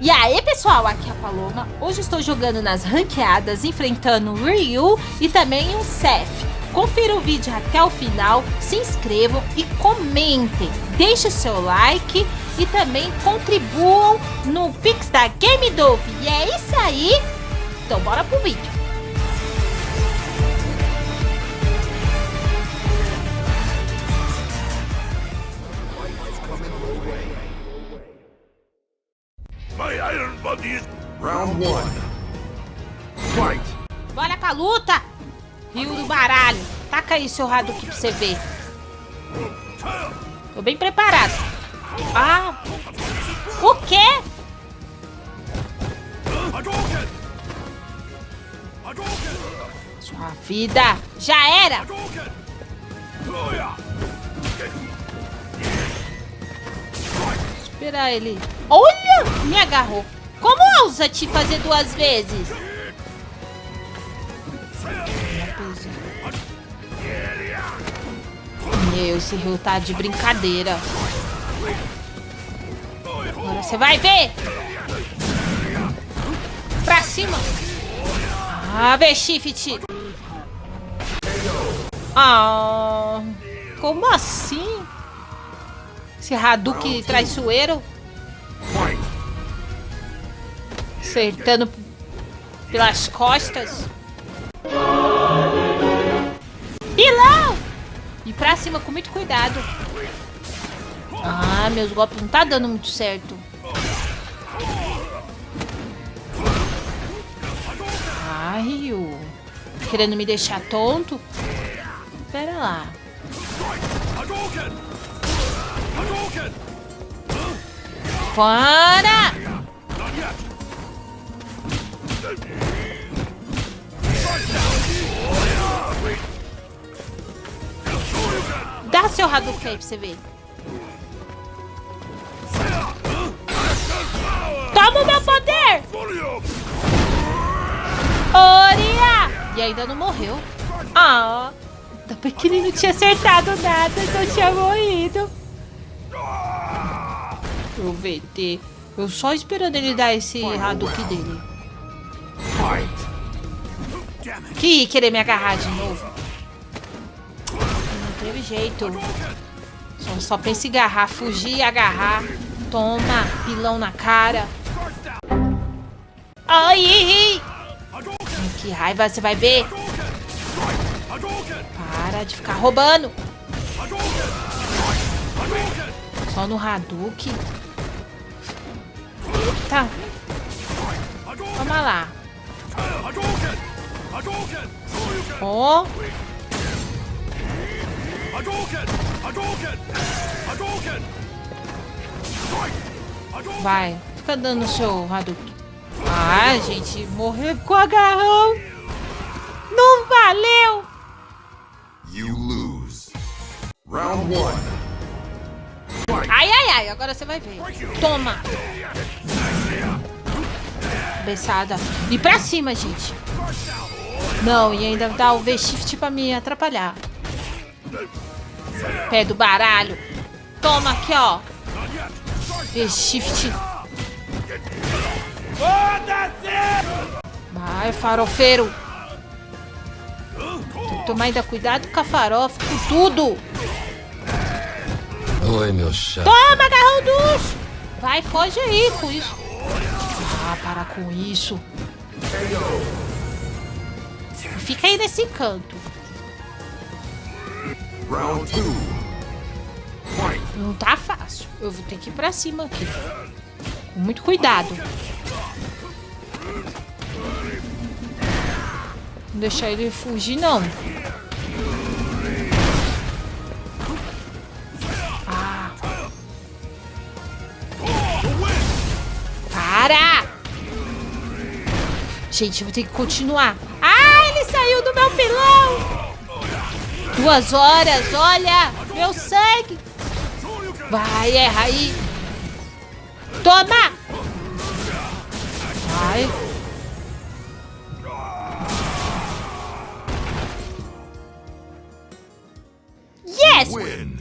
E aí pessoal, aqui é a Paloma. Hoje estou jogando nas ranqueadas, enfrentando o Ryu e também o Seth. Confira o vídeo até o final, se inscrevam e comentem. Deixe seu like e também contribuam no Pix da Game Dove. E é isso aí. Então bora pro vídeo. Is... Round one. Fight! Bora pra luta! Rio do baralho. Taca aí seu Hadouken pra você ver. Tô bem preparado. Ah! O quê? Sua vida já era! Esperar ele. Olha! Me agarrou. Como ousa te fazer duas vezes? Meu, esse rio tá de brincadeira. Agora você vai ver! Pra cima! Ah, vê, Shift! Ah, como assim? Esse Hadouken traiçoeiro acertando pelas costas. Pilão! E pra cima com muito cuidado. Ah, meus golpes não tá dando muito certo. Ai, Ryu. Querendo me deixar tonto? Pera lá. Hadouken! Dá seu Hadouken pra você ver. Toma o meu poder! Oria! E ainda não morreu. Ah, também que ele não tinha acertado nada, só tinha morrido. O VT. Eu só esperando ele dar esse Hadouken dele. Que querer me agarrar de novo. Não teve jeito. Só, pensa em agarrar, fugir agarrar. Toma, pilão na cara. Ai. Que raiva, você vai ver. Para de ficar roubando. Só no Hadouken. Tá, toma lá. Ó! Hadouken! vai. Fica dando o seu Hadouken. Ah, gente, morreu com o agarrão. Não valeu. You lose. Round one. Ai, ai, ai, agora você vai ver. Toma. Cabeçada. E pra cima, gente. Não, e ainda dá o V-Shift pra me atrapalhar. Pé do baralho. Toma aqui, ó. V-Shift. Vai, farofeiro. Tem que tomar ainda cuidado com a farofa, com tudo. Oi, meu chá. Toma, agarrão dos! Vai, foge aí com isso. Ah, para com isso. Fica aí nesse canto. Round two. Fight! Não tá fácil. Eu vou ter que ir pra cima aqui. Com muito cuidado. Não deixar ele fugir, não. Ah. Para! Gente, eu vou ter que continuar. Do meu pilão! Duas horas, olha! Meu sangue! Vai, erra aí! Toma! Vai! Yes! Win.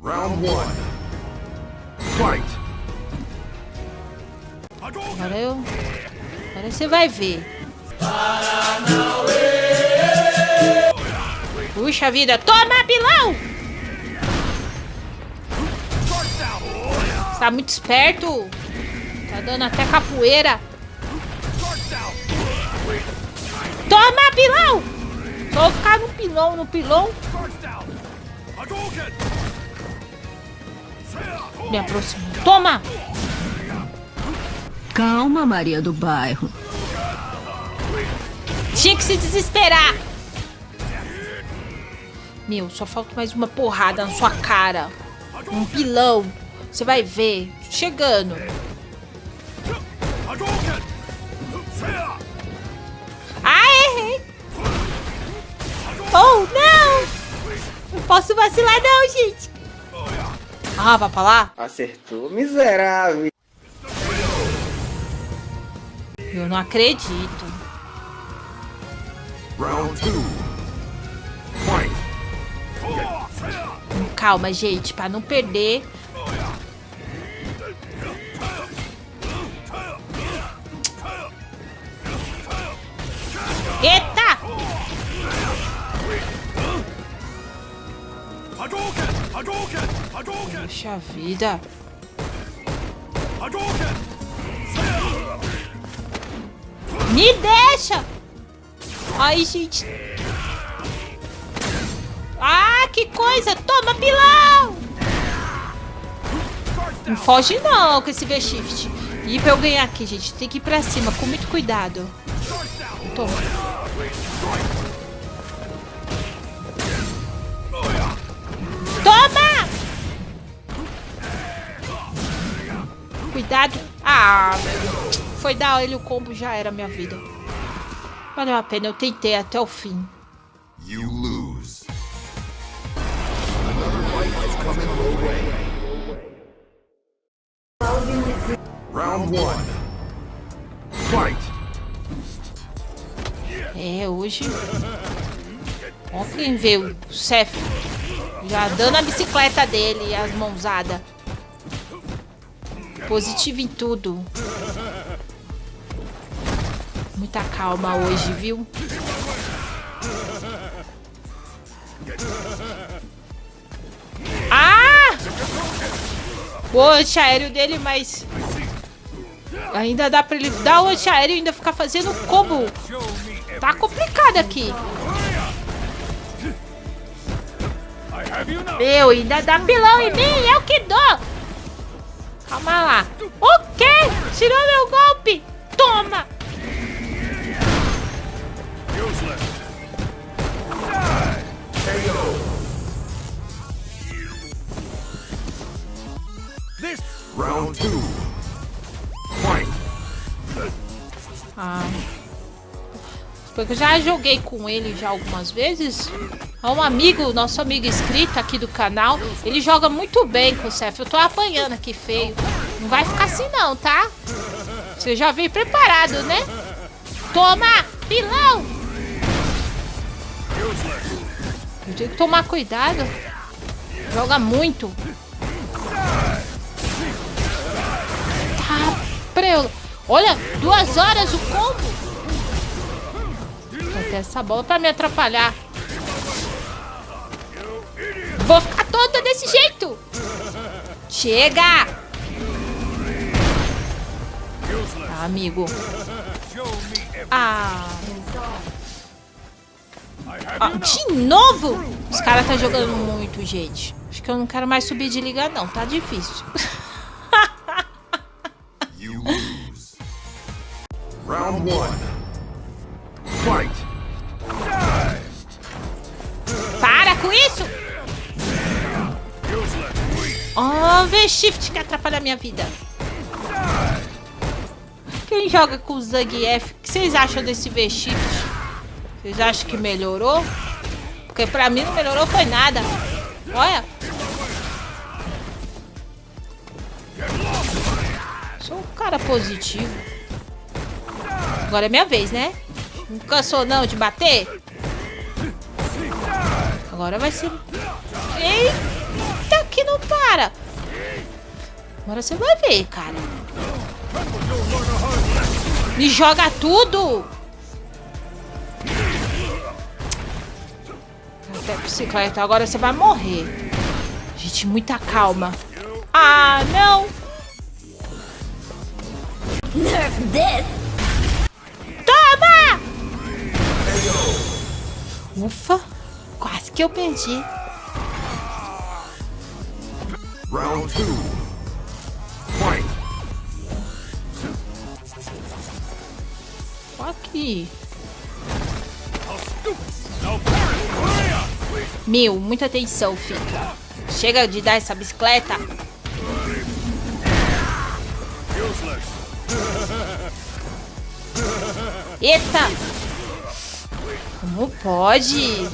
Round one. Fight! Agora eu... Agora você vai ver. Puxa vida. Toma, pilão! Você tá muito esperto. Tá dando até capoeira. Toma, pilão! Só vou ficar no pilão, no pilão. Me aproximo. Toma! Calma, Maria do Bairro. Tinha que se desesperar. Meu, só falta mais uma porrada na sua cara. Um pilão. Você vai ver. Chegando. Ah, errei. Oh, não. Não posso vacilar não, gente. Ah, vai pra lá? Acertou, miserável. Eu não acredito. Round 2. Calma, gente, pra não perder. Eita! Puxa vida. Me deixa! Ai, gente. Ah, que coisa! Toma, pilão! Não foge não com esse V-Shift. E pra eu ganhar aqui, gente, tem que ir pra cima com muito cuidado. Toma. Toma! Cuidado. Ah. Foi dar ele o combo, já era minha vida. Valeu a pena, eu tentei até o fim. You Round one. Fight. É, hoje... Ó quem vê o Cef já dando a bicicleta dele e as mãozadas. Positivo em tudo. Muita calma hoje, viu? O antiaéreo dele, mas... Ainda dá pra ele dar o antiaéreo e ainda ficar fazendo combo. Tá complicado aqui. Meu, ainda dá pilão em mim, eu que dou. Calma lá. O quê? Tirou meu golpe. Toma. Round two. Fight. Ah. Porque eu já joguei com ele já algumas vezes. É um amigo, nosso amigo inscrito aqui do canal. Ele joga muito bem com o Cef. Eu tô apanhando aqui feio. Não vai ficar assim não, tá? Você já veio preparado, né? Toma! Pilão! Eu tenho que tomar cuidado. Joga muito. Preu. Olha, duas horas o combo. Vou ter essa bola pra me atrapalhar. Vou ficar tonta desse jeito. Chega! Tá, amigo. Ah. Ah, de novo? Os caras tá jogando muito, gente. Acho que eu não quero mais subir de liga, não. Tá difícil. Para com isso! Oh, V-Shift que atrapalha a minha vida. Quem joga com o Zangief, o que vocês acham desse V-Shift? Vocês acham que melhorou? Porque pra mim não melhorou foi nada. Olha. Sou um cara positivo. Agora é minha vez, né? Não cansou não de bater? Agora vai ser... Eita, que não para. Agora você vai ver, cara. Me joga tudo! Até bicicleta, agora você vai morrer. Gente, muita calma. Ah, não! Nerf this! Ufa, quase que eu perdi. Round two. Fight. Aqui. Meu, muita atenção, fica. Chega de dar essa bicicleta. Eita! Como pode?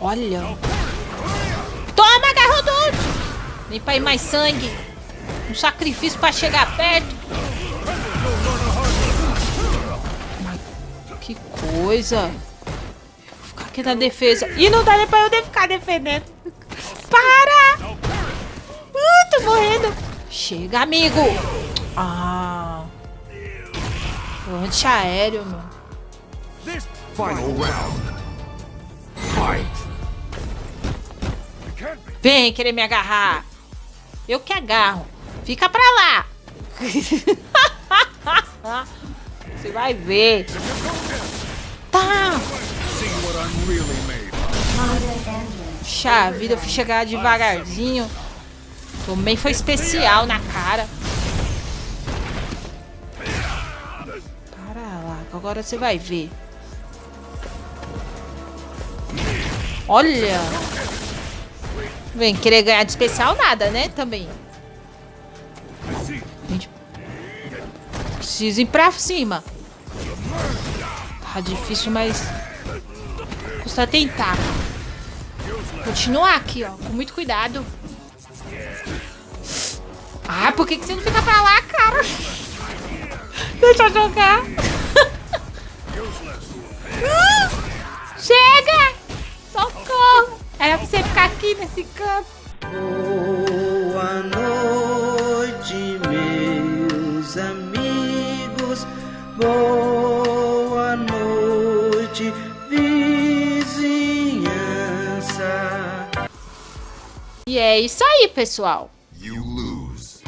Olha. Toma, pra ir mais sangue. Um sacrifício pra chegar perto. Que coisa. Vou ficar aqui na defesa. E não dá nem pra eu ficar defendendo. Para! Uh, tô morrendo. Chega, amigo. Ah. Antiaéreo, meu. Final round. Fight. Vem querer me agarrar. Eu que agarro. Fica pra lá. Você vai ver. Tá. Puxa vida, eu fui chegar devagarzinho. Também foi especial na cara. Que agora você vai ver. Olha. Vem querer ganhar de especial nada, né? Também. Gente, preciso ir pra cima. Tá difícil, mas custa tentar. Continuar aqui, ó, com muito cuidado. Ah, por que, que você não fica pra lá, cara? Deixa eu jogar. Chega! Socorro! Era pra você ficar aqui nesse canto. Boa noite, meus amigos. Boa noite, vizinhança. E é isso aí, pessoal. You lose.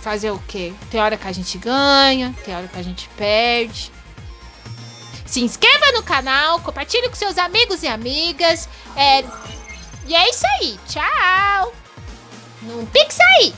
Fazer o quê? Tem hora que a gente ganha, tem hora que a gente perde. Se inscreva no canal, compartilhe com seus amigos e amigas. É... E é isso aí. Tchau. Não pique aí.